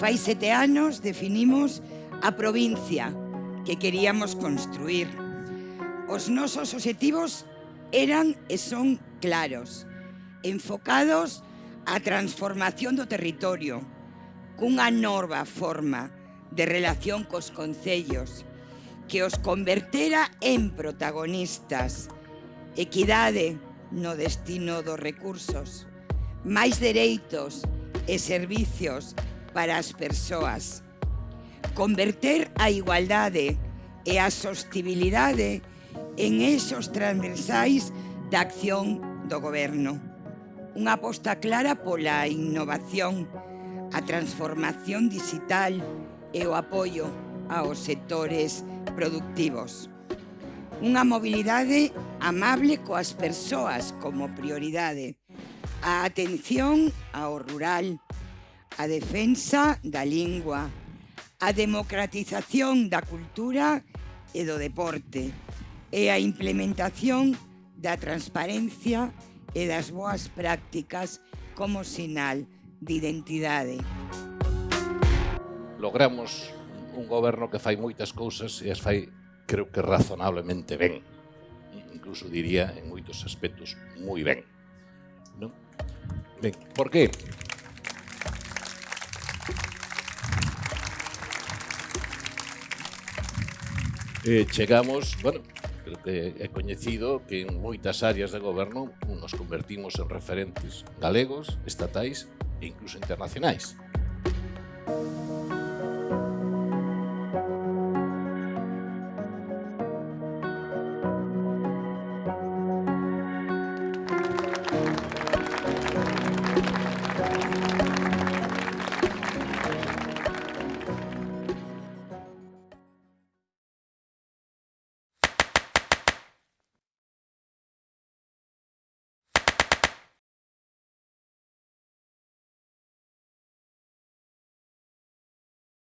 Fai sete anos definimos a provincia que queríamos construir. Os nosos objetivos eran e son claros, enfocados á transformación do territorio, cunha nova forma de relación cos concellos, que os convertera en protagonistas. Equidade no destino dos recursos, máis dereitos e servicios para as persoas. Converter a igualdade e a sostibilidade en esos transversais da acción do goberno. Unha aposta clara pola innovación, a transformación digital e o apoio aos sectores productivos. Unha mobilidade amable coas persoas como prioridade. A atención ao rural, a defensa da lingua, a democratización da cultura e do deporte e a implementación da transparencia e das boas prácticas como sinal de identidade. Logramos un goberno que fai moitas cousas e as fai, creo que razonablemente ben. Incluso diría en moitos aspectos moi ben. Non? Ben, por que? eh, chegamos, bueno, creo que é coñecido que en moitas áreas de goberno nos convertimos en referentes galegos, estatais e incluso internacionais.